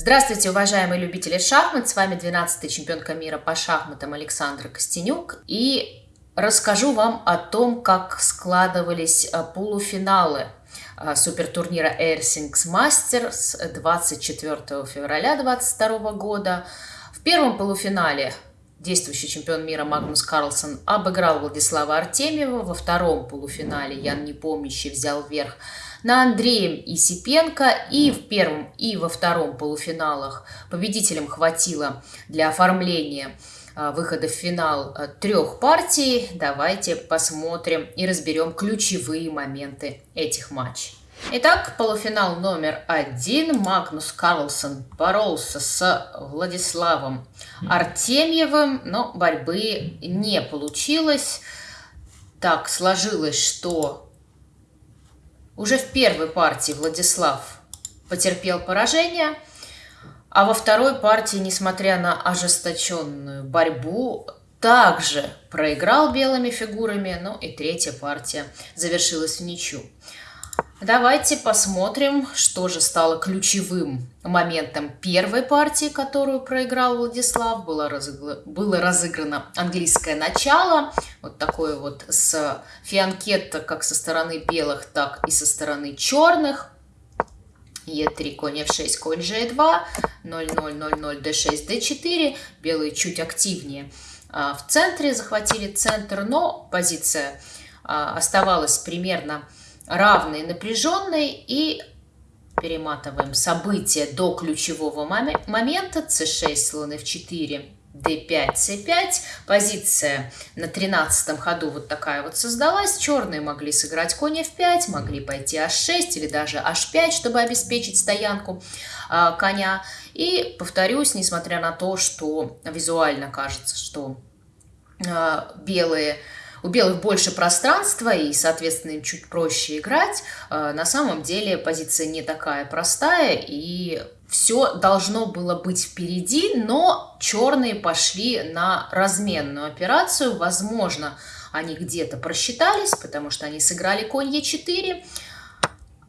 Здравствуйте, уважаемые любители шахмат! С вами 12-й чемпионка мира по шахматам Александра Костенюк. И расскажу вам о том, как складывались а, полуфиналы а, супертурнира Airsings Masters 24 февраля 2022 года. В первом полуфинале действующий чемпион мира Магнус Карлсон обыграл Владислава Артемьева. Во втором полуфинале Ян Непомнящий взял верх на Андреем Исипенко. И в первом, и во втором полуфиналах победителям хватило для оформления а, выхода в финал а, трех партий. Давайте посмотрим и разберем ключевые моменты этих матчей. Итак, полуфинал номер один. Магнус Карлсон боролся с Владиславом Артемьевым, но борьбы не получилось. Так сложилось, что уже в первой партии Владислав потерпел поражение, а во второй партии, несмотря на ожесточенную борьбу, также проиграл белыми фигурами, ну и третья партия завершилась в ничью. Давайте посмотрим, что же стало ключевым моментом первой партии, которую проиграл Владислав. Было, разыгр... Было разыграно английское начало, вот такое вот с фианкетто как со стороны белых, так и со стороны черных. Е3, конь F6, конь G2, 0-0, 0-0, D6, D4. Белые чуть активнее а, в центре, захватили центр, но позиция а, оставалась примерно равной напряженной и перематываем события до ключевого момента. C6 слон f4 d5 c5 позиция на 13 ходу вот такая вот создалась. Черные могли сыграть конь f5 могли пойти h6 или даже h5 чтобы обеспечить стоянку э, коня. И повторюсь несмотря на то что визуально кажется что э, белые у белых больше пространства и, соответственно, им чуть проще играть. Э, на самом деле позиция не такая простая, и все должно было быть впереди, но черные пошли на разменную операцию. Возможно, они где-то просчитались, потому что они сыграли конь Е4,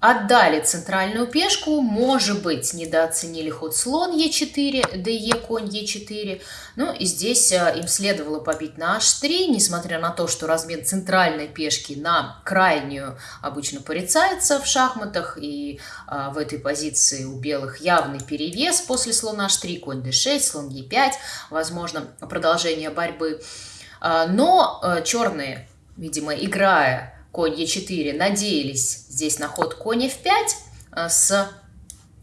Отдали центральную пешку, может быть, недооценили ход слон Е4, ДЕ, конь Е4. Ну и здесь э, им следовало побить на H3, несмотря на то, что размен центральной пешки на крайнюю обычно порицается в шахматах. И а, в этой позиции у белых явный перевес после слона H3, конь D6, слон E5, возможно, продолжение борьбы. А, но а, черные, видимо, играя конь Е4 надеялись здесь на ход конь F5 э, с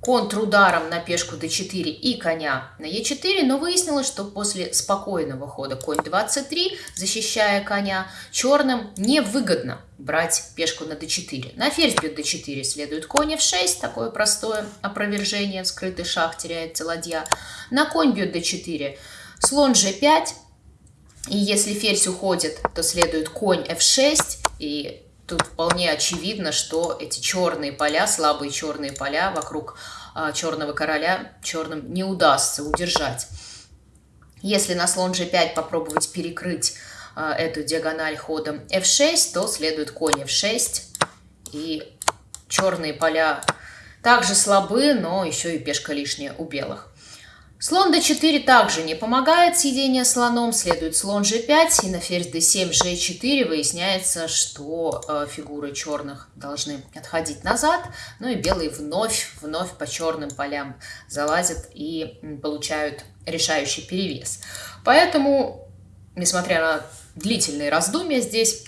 контрударом на пешку d4 и коня на e4, но выяснилось, что после спокойного хода конь 23, защищая коня, черным невыгодно брать пешку на d4. На ферзь бьет d4 следует конь f6, такое простое опровержение, скрытый шах теряется ладья. На конь бьет d4, слон g5, и если ферзь уходит, то следует конь f6, и тут вполне очевидно, что эти черные поля, слабые черные поля вокруг а, черного короля черным не удастся удержать. Если на слон g5 попробовать перекрыть а, эту диагональ ходом f6, то следует конь f6. И черные поля также слабы, но еще и пешка лишняя у белых. Слон d4 также не помогает съедение слоном, следует слон g5, и на ферзь d7, g4 выясняется, что э, фигуры черных должны отходить назад, ну и белые вновь, вновь по черным полям залазят и получают решающий перевес. Поэтому, несмотря на длительные раздумья здесь,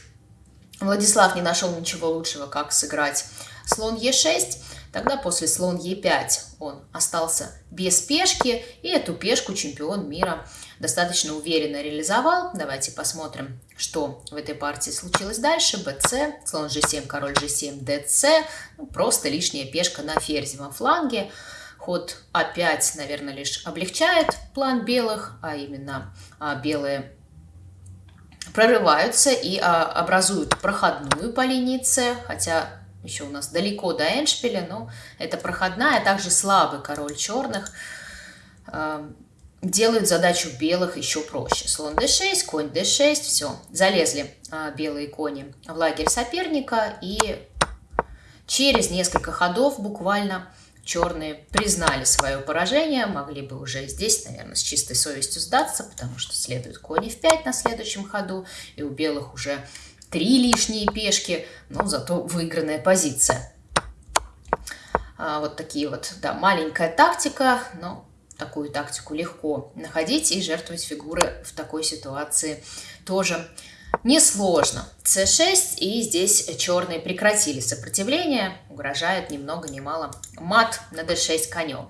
Владислав не нашел ничего лучшего, как сыграть слон e6, Тогда после слон Е5 он остался без пешки, и эту пешку чемпион мира достаточно уверенно реализовал. Давайте посмотрим, что в этой партии случилось дальше. БЦ, слон G7, король G7, ДЦ. Ну, просто лишняя пешка на ферзевом фланге. Ход А5, наверное, лишь облегчает план белых, а именно а, белые прорываются и а, образуют проходную по линии С, хотя еще у нас далеко до Эншпиля, но это проходная, а также слабый король черных э, делают задачу белых еще проще. Слон d6, конь d6, все, залезли э, белые кони в лагерь соперника, и через несколько ходов буквально черные признали свое поражение, могли бы уже здесь, наверное, с чистой совестью сдаться, потому что следует кони в 5 на следующем ходу, и у белых уже три лишние пешки, но зато выигранная позиция. А, вот такие вот, да, маленькая тактика, но такую тактику легко находить и жертвовать фигуры в такой ситуации тоже несложно. c6, и здесь черные прекратили сопротивление, угрожает ни много ни мало мат на d6 конем.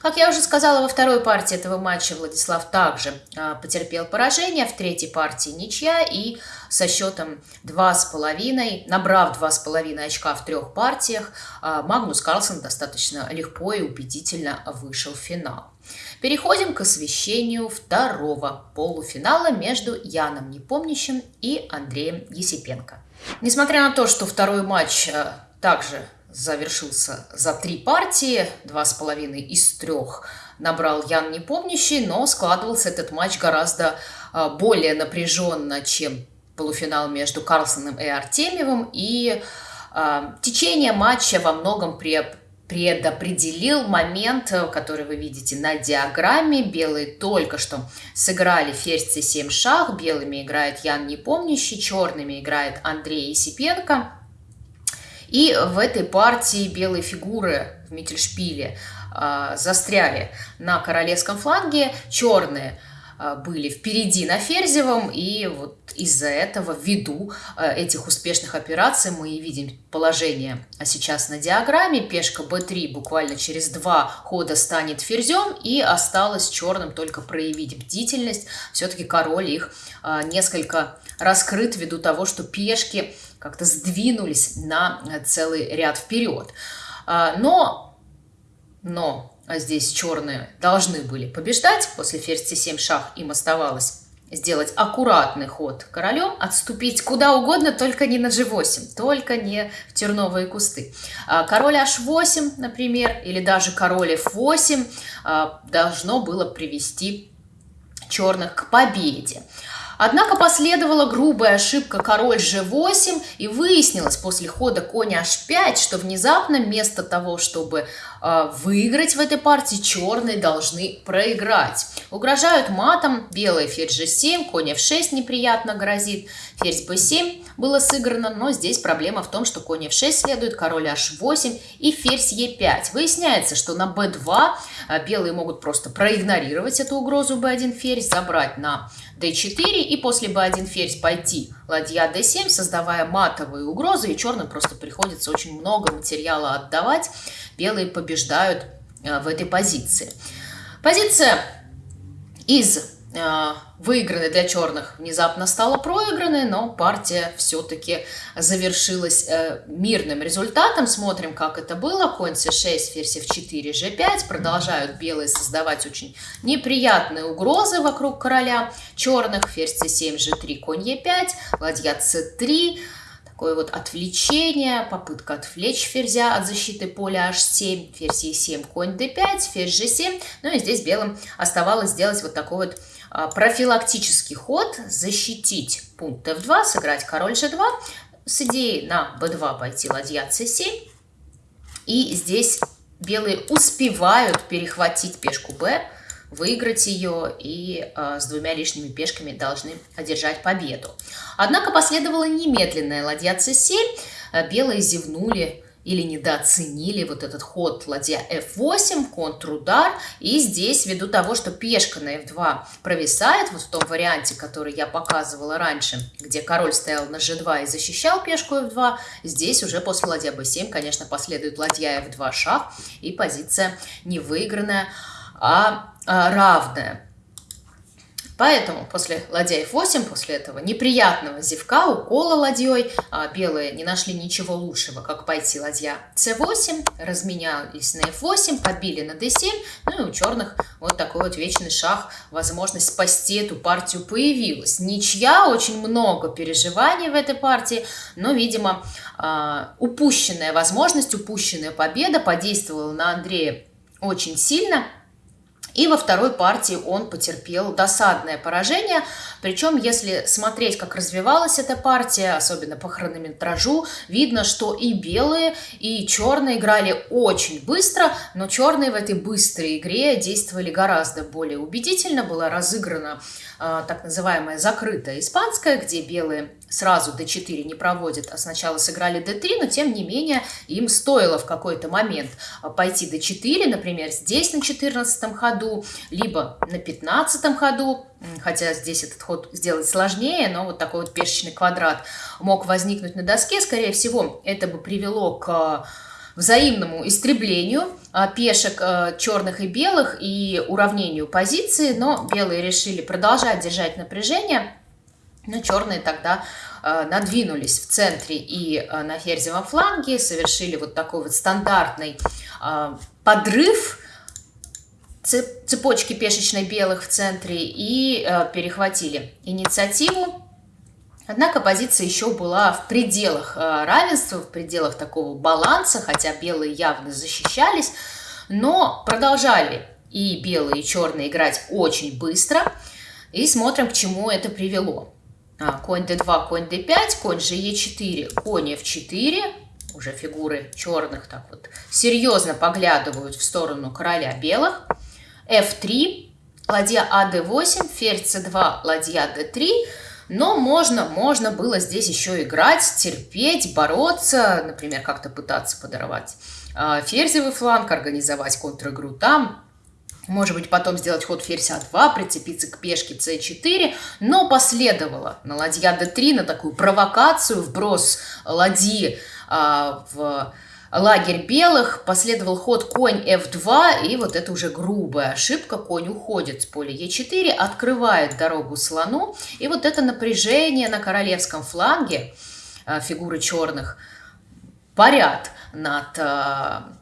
Как я уже сказала, во второй партии этого матча Владислав также а, потерпел поражение, в третьей партии ничья, и со счетом 2,5, набрав 2,5 очка в трех партиях, а, Магнус Карлсон достаточно легко и убедительно вышел в финал. Переходим к освещению второго полуфинала между Яном Непомнящим и Андреем Есипенко. Несмотря на то, что второй матч э, также завершился за три партии, два с половиной из трех набрал Ян Непомнящий, но складывался этот матч гораздо э, более напряженно, чем полуфинал между Карлсоном и Артемьевым, и э, течение матча во многом при предопределил момент, э, который вы видите на диаграмме. Белые только что сыграли ферзь c7 шах, белыми играет Ян Непомнящий, черными играет Андрей Исипенко. И в этой партии белые фигуры в Миттельшпиле э, застряли на королевском фланге, черные были впереди на Ферзевом, и вот из-за этого, ввиду э, этих успешных операций, мы и видим положение а сейчас на диаграмме. Пешка b3 буквально через два хода станет ферзем, и осталось черным только проявить бдительность. Все-таки король их э, несколько раскрыт ввиду того, что пешки как-то сдвинулись на целый ряд вперед. Э, но, но здесь черные должны были побеждать. После ферзь c7 шах им оставалось сделать аккуратный ход королем, отступить куда угодно, только не на g8, только не в терновые кусты. А, король h8, например, или даже король f8 а, должно было привести черных к победе. Однако последовала грубая ошибка король g8, и выяснилось после хода конь h5, что внезапно вместо того, чтобы выиграть в этой партии, черные должны проиграть. Угрожают матом, белый ферзь g7, конь f6 неприятно грозит, ферзь b7 было сыграно, но здесь проблема в том, что конь f6 следует, король h8 и ферзь e5. Выясняется, что на b2 э, белые могут просто проигнорировать эту угрозу b1 ферзь, забрать на d4 и после b1 ферзь пойти ладья d7, создавая матовые угрозы, и черным просто приходится очень много материала отдавать. Белые побеждают э, в этой позиции. Позиция из выигранной для черных внезапно стала проигранной, но партия все-таки завершилась э, мирным результатом. Смотрим, как это было. Конь c6, ферзь f4, g5. Продолжают белые создавать очень неприятные угрозы вокруг короля черных. Ферзь c7, g3, конь e5, ладья c3 такое вот отвлечение, попытка отвлечь ферзя от защиты поля h7, ферзь e7, конь d5, ферзь g7. Ну и здесь белым оставалось сделать вот такой вот профилактический ход, защитить пункт f2, сыграть король g2, с идеей на b2 пойти ладья c7. И здесь белые успевают перехватить пешку b, выиграть ее и э, с двумя лишними пешками должны одержать победу. Однако последовала немедленная ладья c7, э, белые зевнули или недооценили вот этот ход ладья f8, контрудар, и здесь ввиду того, что пешка на f2 провисает, вот в том варианте, который я показывала раньше, где король стоял на g2 и защищал пешку f2, здесь уже после ладья b7, конечно, последует ладья f2 шах, и позиция не выигранная, а, а равная. Поэтому после ладья f8, после этого неприятного зевка, укола ладьей, а, белые не нашли ничего лучшего, как пойти ладья c8, разменялись на f8, подбили на d7, ну и у черных вот такой вот вечный шах, возможность спасти эту партию появилась. Ничья, очень много переживаний в этой партии, но, видимо, а, упущенная возможность, упущенная победа подействовала на Андрея очень сильно – И во второй партии он потерпел досадное поражение. Причем, если смотреть, как развивалась эта партия, особенно по хронометражу, видно, что и белые, и черные играли очень быстро, но черные в этой быстрой игре действовали гораздо более убедительно. Была разыграна э, так называемая закрытая испанская, где белые сразу d4 не проводят, а сначала сыграли d3, но тем не менее им стоило в какой-то момент пойти d4, например, здесь на 14 ходу, либо на 15 ходу, хотя здесь этот ход сделать сложнее, но вот такой вот пешечный квадрат мог возникнуть на доске, скорее всего, это бы привело к взаимному истреблению а, пешек а, черных и белых и уравнению позиции, но белые решили продолжать держать напряжение, но черные тогда э, надвинулись в центре и э, на ферзевом фланге, совершили вот такой вот стандартный э, подрыв цепочки пешечной белых в центре и э, перехватили инициативу. Однако позиция еще была в пределах э, равенства, в пределах такого баланса, хотя белые явно защищались, но продолжали и белые, и черные играть очень быстро. И смотрим, к чему это привело. А, конь d2, конь d5, конь же e4, конь f4. Уже фигуры черных так вот серьезно поглядывают в сторону короля белых. f3, ладья ad8, ферзь c2, ладья d3. Но можно, можно было здесь еще играть, терпеть, бороться, например, как-то пытаться подорвать а, ферзевый фланг, организовать контр-игру там, может быть, потом сделать ход ферзь А2, прицепиться к пешке С4, но последовало. На ладья d3, на такую провокацию, вброс ладьи а, в лагерь белых, последовал ход конь f2, и вот это уже грубая ошибка, конь уходит с поля e4, открывает дорогу слону, и вот это напряжение на королевском фланге а, фигуры черных парят над а,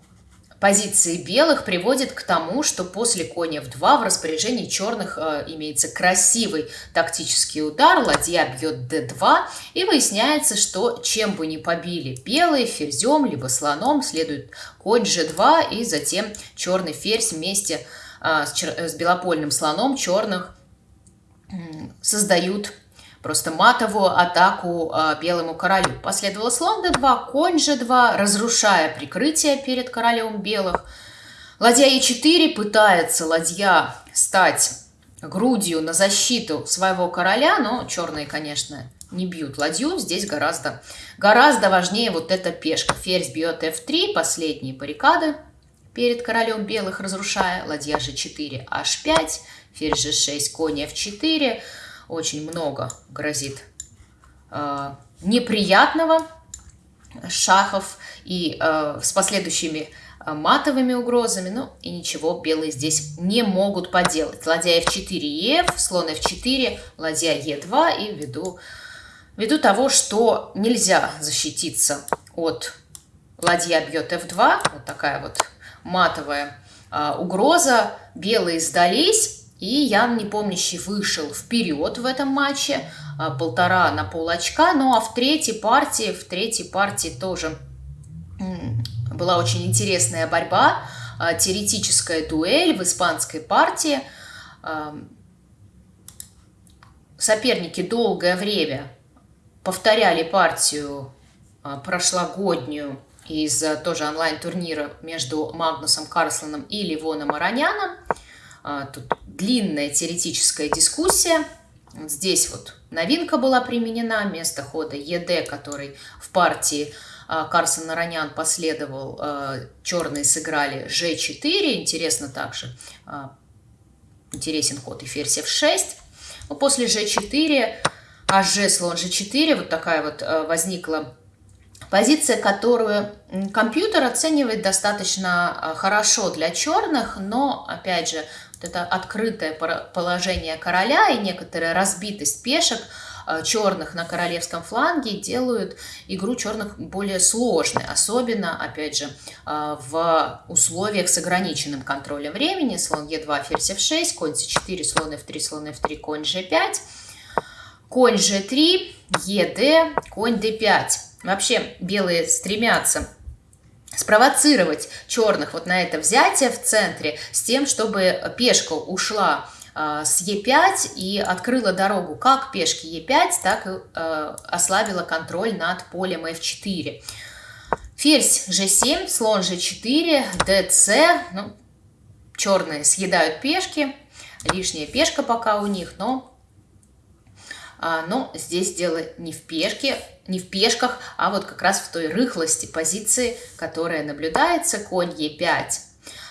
позиции белых приводит к тому, что после коня в 2 в распоряжении черных э, имеется красивый тактический удар, ладья бьет d2, и выясняется, что чем бы ни побили белые, ферзем, либо слоном, следует конь g2, и затем черный ферзь вместе э, с, с белопольным слоном черных э, создают просто матовую атаку э, белому королю. Последовало слон d2, конь g2, разрушая прикрытие перед королем белых. Ладья e4 пытается ладья стать грудью на защиту своего короля, но черные, конечно, не бьют ладью. Здесь гораздо, гораздо важнее вот эта пешка. Ферзь бьет f3, последние баррикады перед королем белых разрушая. Ладья g4, h5, ферзь g6, конь f4 очень много грозит э, неприятного шахов и э, с последующими э, матовыми угрозами, ну и ничего белые здесь не могут поделать. Ладья f4 и f, слон f4, ладья e2 и ввиду, ввиду того, что нельзя защититься от ладья бьет f2, вот такая вот матовая э, угроза, белые сдались, и Ян Непомнящий вышел вперед в этом матче, а, полтора на пол очка. Ну а в третьей партии, в третьей партии тоже была очень интересная борьба, а, теоретическая дуэль в испанской партии. А, соперники долгое время повторяли партию прошлогоднюю из тоже онлайн-турнира между Магнусом Карлсоном и Ливоном Ароняном. Тут длинная теоретическая дискуссия. Вот здесь вот новинка была применена, место хода ЕД, который в партии а, Карсон Наранян последовал, а, черные сыграли G4, интересно также, а, интересен ход и ферзь F6. Но после G4, АЖ слон G4, вот такая вот возникла позиция, которую компьютер оценивает достаточно хорошо для черных, но, опять же, это открытое положение короля и некоторая разбитость пешек э, черных на королевском фланге делают игру черных более сложной, особенно, опять же, э, в условиях с ограниченным контролем времени. Слон Е2, ферзь F6, конь C4, слон F3, слон F3, конь G5, конь G3, ЕД, конь D5. Вообще белые стремятся спровоцировать черных вот на это взятие в центре с тем, чтобы пешка ушла э, с Е5 и открыла дорогу как пешки Е5, так и э, ослабила контроль над полем F4. Ферзь G7, слон G4, DC, ну, черные съедают пешки, лишняя пешка пока у них, но а, но здесь дело не в пешке, не в пешках, а вот как раз в той рыхлости позиции, которая наблюдается. Конь Е5.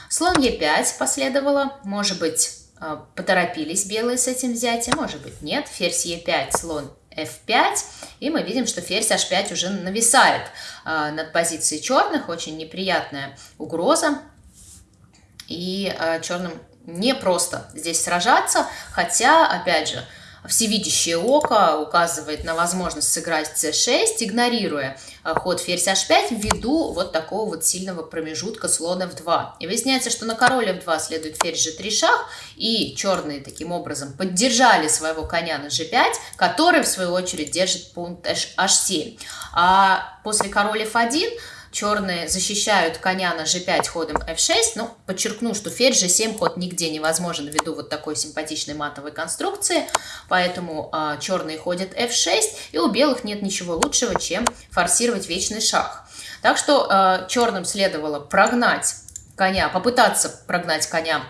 Слон Е5 последовало. Может быть, а, поторопились белые с этим взятием, может быть, нет. Ферзь Е5, слон F5, и мы видим, что ферзь H5 уже нависает э, над позицией черных, очень неприятная угроза, и э, черным не просто здесь сражаться, хотя, опять же, всевидящее око указывает на возможность сыграть c6, игнорируя э, ход ферзь h5 ввиду вот такого вот сильного промежутка слона f2. И выясняется, что на король f2 следует ферзь g3 шаг, и черные таким образом поддержали своего коня на g5, который в свою очередь держит пункт h7. А после король f1 черные защищают коня на g5 ходом f6, ну, подчеркну, что ферзь g7 ход нигде невозможен ввиду вот такой симпатичной матовой конструкции, поэтому а, черные ходят f6, и у белых нет ничего лучшего, чем форсировать вечный шаг. Так что а, черным следовало прогнать коня, попытаться прогнать коня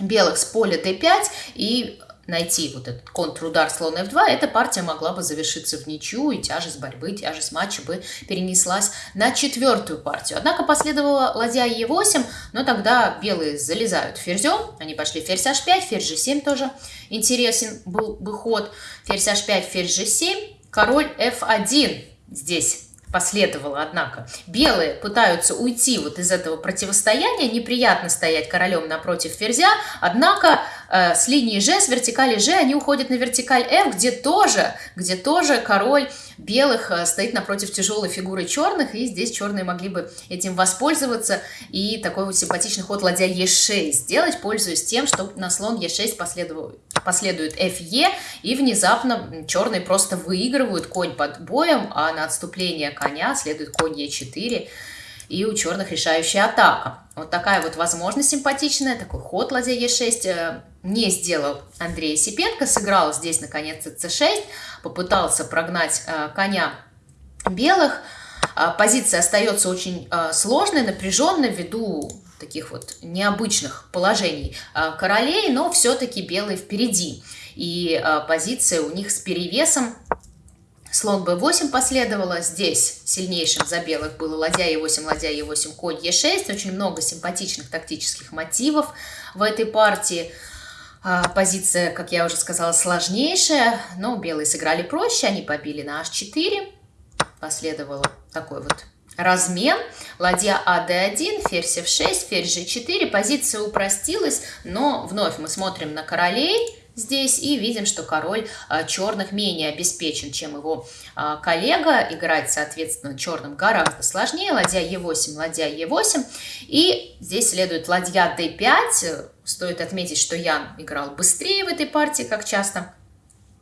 белых с поля d5 и найти вот этот контрудар слон f2, эта партия могла бы завершиться в ничью, и тяжесть борьбы, тяжесть матча бы перенеслась на четвертую партию. Однако последовала ладья e8, но тогда белые залезают ферзем, они пошли ферзь h5, ферзь g7 тоже интересен был бы ход, ферзь h5, ферзь g7, король f1 здесь последовало, однако. Белые пытаются уйти вот из этого противостояния, неприятно стоять королем напротив ферзя, однако с линии G, с вертикали G, они уходят на вертикаль F, где тоже, где тоже король белых э, стоит напротив тяжелой фигуры черных, и здесь черные могли бы этим воспользоваться. И такой вот симпатичный ход ладья Е6 сделать, пользуясь тем, что на слон Е6 последует, последует ФЕ, и внезапно черные просто выигрывают конь под боем, а на отступление коня следует конь Е4, и у черных решающая атака. Вот такая вот возможность симпатичная, такой ход ладья Е6 э, не сделал Андрей Сипенко, сыграл здесь наконец-то c6, попытался прогнать э, коня белых. Э, позиция остается очень сложной, напряженной ввиду таких вот необычных положений королей, но все-таки белые впереди. И позиция у них с перевесом Слон b8 последовало. Здесь сильнейшим за белых было ладья e8, ладья e8, конь e6. Очень много симпатичных тактических мотивов в этой партии. А, позиция, как я уже сказала, сложнейшая, но белые сыграли проще. Они побили на h4. Последовало такой вот размен. Ладья а d1, ферзь f6, ферзь g4. Позиция упростилась, но вновь мы смотрим на королей здесь и видим, что король а, черных менее обеспечен, чем его а, коллега. Играть, соответственно, черным гораздо сложнее. Ладья Е8, ладья Е8. И здесь следует ладья d5. Стоит отметить, что Ян играл быстрее в этой партии, как часто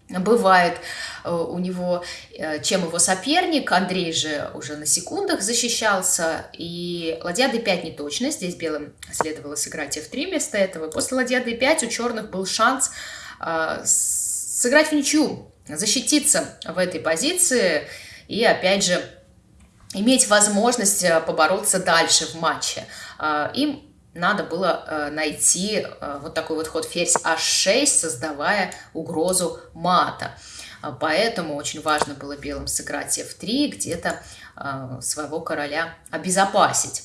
бывает э, у него, э, чем его соперник. Андрей же уже на секундах защищался. И ладья d5 не точно. Здесь белым следовало сыграть f3 вместо этого. После ладья d5 у черных был шанс сыграть в ничью, защититься в этой позиции и, опять же, иметь возможность э, побороться дальше в матче. А, им надо было найти вот такой вот ход ферзь h6, создавая угрозу мата. А, поэтому очень важно было белым сыграть f3, где-то своего короля обезопасить.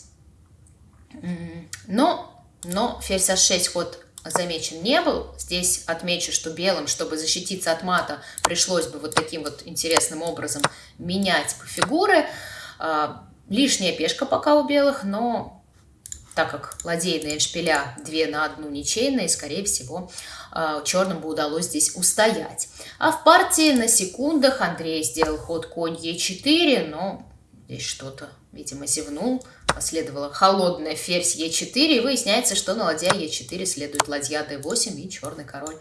Но, но ферзь h6 ход замечен не был. Здесь отмечу, что белым, чтобы защититься от мата, пришлось бы вот таким вот интересным образом менять фигуры. А, лишняя пешка пока у белых, но так как ладейные шпиля две на одну ничейные, скорее всего, а, черным бы удалось здесь устоять. А в партии на секундах Андрей сделал ход конь Е4, но здесь что-то, видимо, зевнул. Последовала холодная ферзь Е4, и выясняется, что на ладья Е4 следует ладья d8 и черный король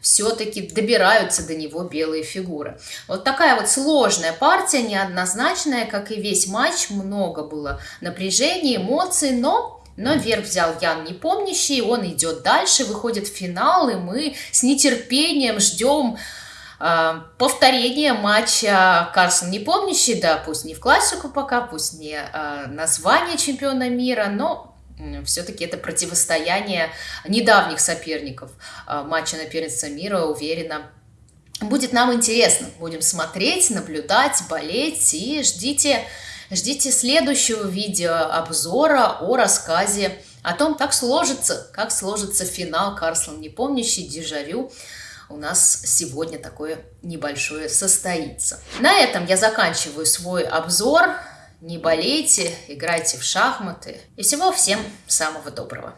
все-таки добираются до него белые фигуры. Вот такая вот сложная партия, неоднозначная, как и весь матч. Много было напряжения, эмоций, но но верх взял Ян Непомнящий, он идет дальше, выходит в финал, и мы с нетерпением ждем э, повторения матча Карсон Непомнящий, да, пусть не в классику пока, пусть не э, название чемпиона мира, но все-таки это противостояние недавних соперников а, матча на первенство мира, уверена, будет нам интересно. Будем смотреть, наблюдать, болеть и ждите, ждите следующего видео обзора о рассказе о том, как сложится, как сложится финал Карслан Непомнящий, Дежавю. У нас сегодня такое небольшое состоится. На этом я заканчиваю свой обзор. Не болейте, играйте в шахматы. И всего всем самого доброго.